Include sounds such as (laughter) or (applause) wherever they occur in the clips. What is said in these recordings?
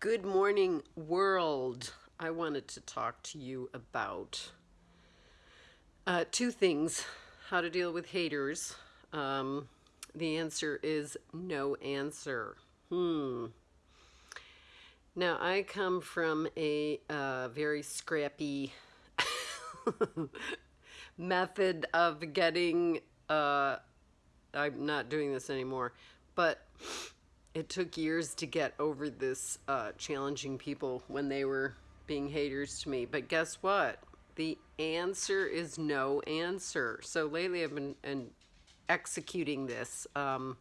Good morning, world. I wanted to talk to you about uh, two things how to deal with haters. Um, the answer is no answer. Hmm. Now, I come from a uh, very scrappy (laughs) method of getting, uh, I'm not doing this anymore, but it took years to get over this uh, challenging people when they were being haters to me. But guess what? The answer is no answer. So lately I've been and executing this. Um,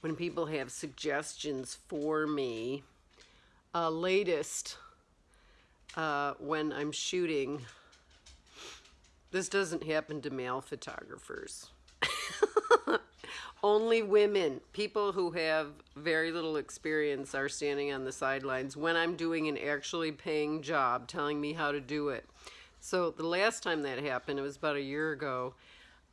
when people have suggestions for me, uh, latest uh, when I'm shooting, this doesn't happen to male photographers only women, people who have very little experience, are standing on the sidelines when I'm doing an actually paying job, telling me how to do it. So the last time that happened, it was about a year ago.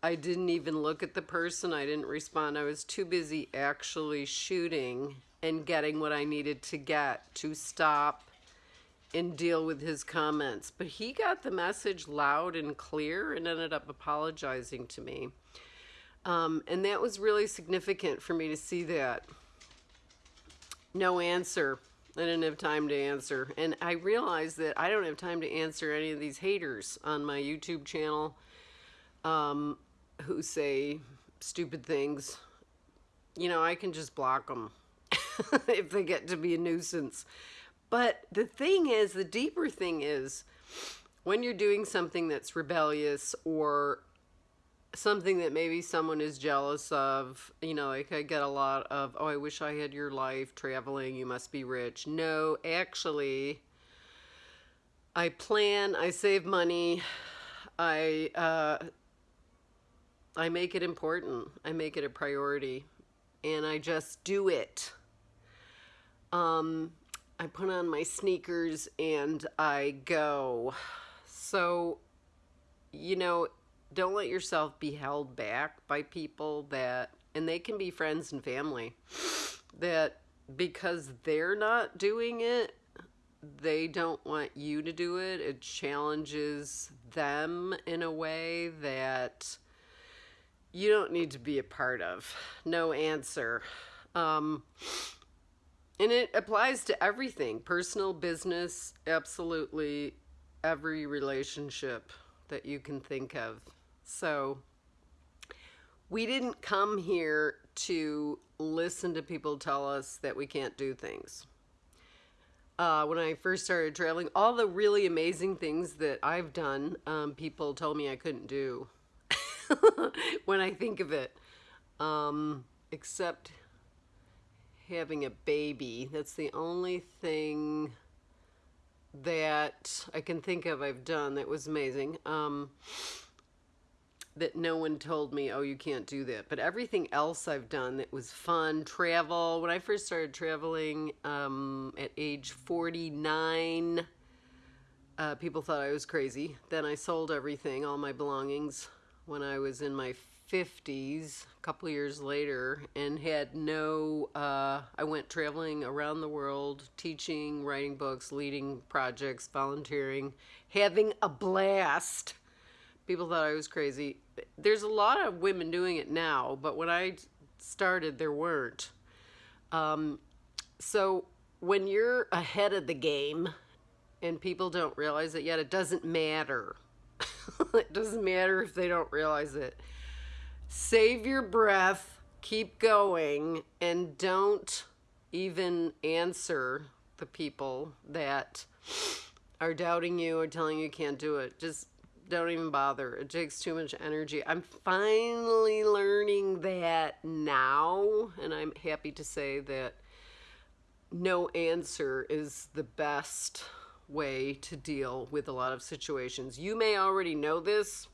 I didn't even look at the person. I didn't respond. I was too busy actually shooting and getting what I needed to get to stop and deal with his comments. But he got the message loud and clear and ended up apologizing to me. Um, and that was really significant for me to see that. No answer. I didn't have time to answer. And I realized that I don't have time to answer any of these haters on my YouTube channel um, who say stupid things. You know, I can just block them (laughs) if they get to be a nuisance. But the thing is, the deeper thing is, when you're doing something that's rebellious or something that maybe someone is jealous of. You know, like I get a lot of, oh, I wish I had your life traveling. You must be rich. No, actually, I plan, I save money, I, uh, I make it important. I make it a priority and I just do it. Um, I put on my sneakers and I go. So, you know, don't let yourself be held back by people that and they can be friends and family that because they're not doing it they don't want you to do it. It challenges them in a way that you don't need to be a part of. No answer. Um, and it applies to everything. Personal business absolutely every relationship that you can think of so we didn't come here to listen to people tell us that we can't do things. Uh, when I first started traveling, all the really amazing things that I've done, um, people told me I couldn't do (laughs) when I think of it. Um, except having a baby. That's the only thing that I can think of I've done that was amazing. Um, that no one told me, oh, you can't do that. But everything else I've done that was fun, travel. When I first started traveling um, at age 49, uh, people thought I was crazy. Then I sold everything, all my belongings, when I was in my 50s, a couple years later, and had no, uh, I went traveling around the world, teaching, writing books, leading projects, volunteering, having a blast People thought I was crazy. There's a lot of women doing it now, but when I started, there weren't. Um, so when you're ahead of the game and people don't realize it yet, it doesn't matter. (laughs) it doesn't matter if they don't realize it. Save your breath, keep going, and don't even answer the people that are doubting you or telling you can't do it. Just don't even bother. It takes too much energy. I'm finally learning that now, and I'm happy to say that no answer is the best way to deal with a lot of situations. You may already know this,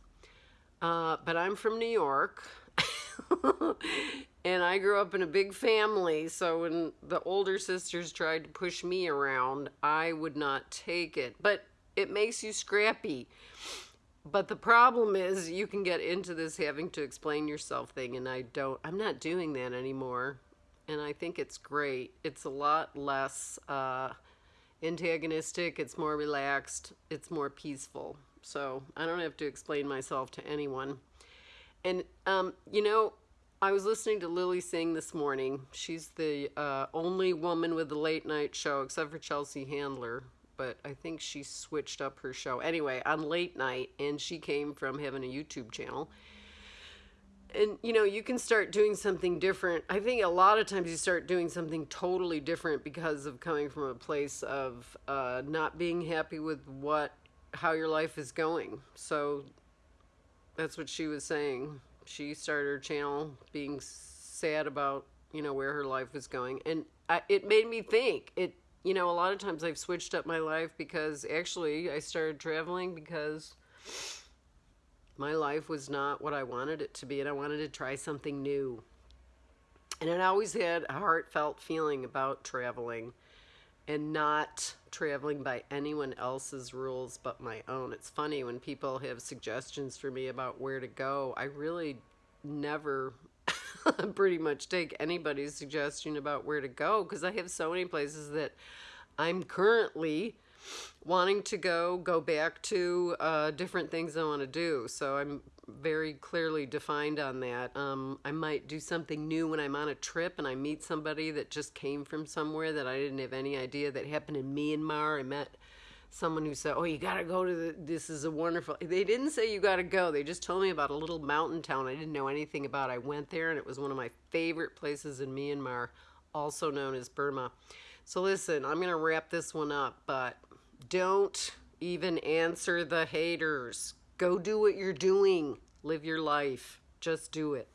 uh, but I'm from New York. (laughs) and I grew up in a big family, so when the older sisters tried to push me around, I would not take it. But it makes you scrappy. But the problem is you can get into this having to explain yourself thing and I don't I'm not doing that anymore. and I think it's great. It's a lot less uh, antagonistic, it's more relaxed, it's more peaceful. So I don't have to explain myself to anyone. And, um, you know, I was listening to Lilly Singh this morning. She's the uh, only woman with a late night show, except for Chelsea Handler. But I think she switched up her show. Anyway, on late night, and she came from having a YouTube channel. And you know you can start doing something different. I think a lot of times you start doing something totally different because of coming from a place of uh, not being happy with what how your life is going. So that's what she was saying. She started her channel being sad about you know where her life was going. And I, it made me think. It you know a lot of times i've switched up my life because actually i started traveling because my life was not what I wanted it to be, and I wanted to try something new. And I always had a heartfelt feeling about traveling and not traveling by anyone else's rules but my own. It's funny when people have suggestions for me about where to go, I really never (laughs) pretty much take anybody's suggestion about where to go because I have so many places that I'm currently wanting to go, go back to uh, different things I want to do. So I'm very clearly defined on that. Um, I might do something new when I'm on a trip and I meet somebody that just came from somewhere that I didn't have any idea that happened in Myanmar. I met someone who said, "Oh, you got to go to the, this is a wonderful." They didn't say you got to go. They just told me about a little mountain town I didn't know anything about. I went there and it was one of my favorite places in Myanmar, also known as Burma. So listen, I'm going to wrap this one up, but don't even answer the haters. Go do what you're doing. Live your life. Just do it.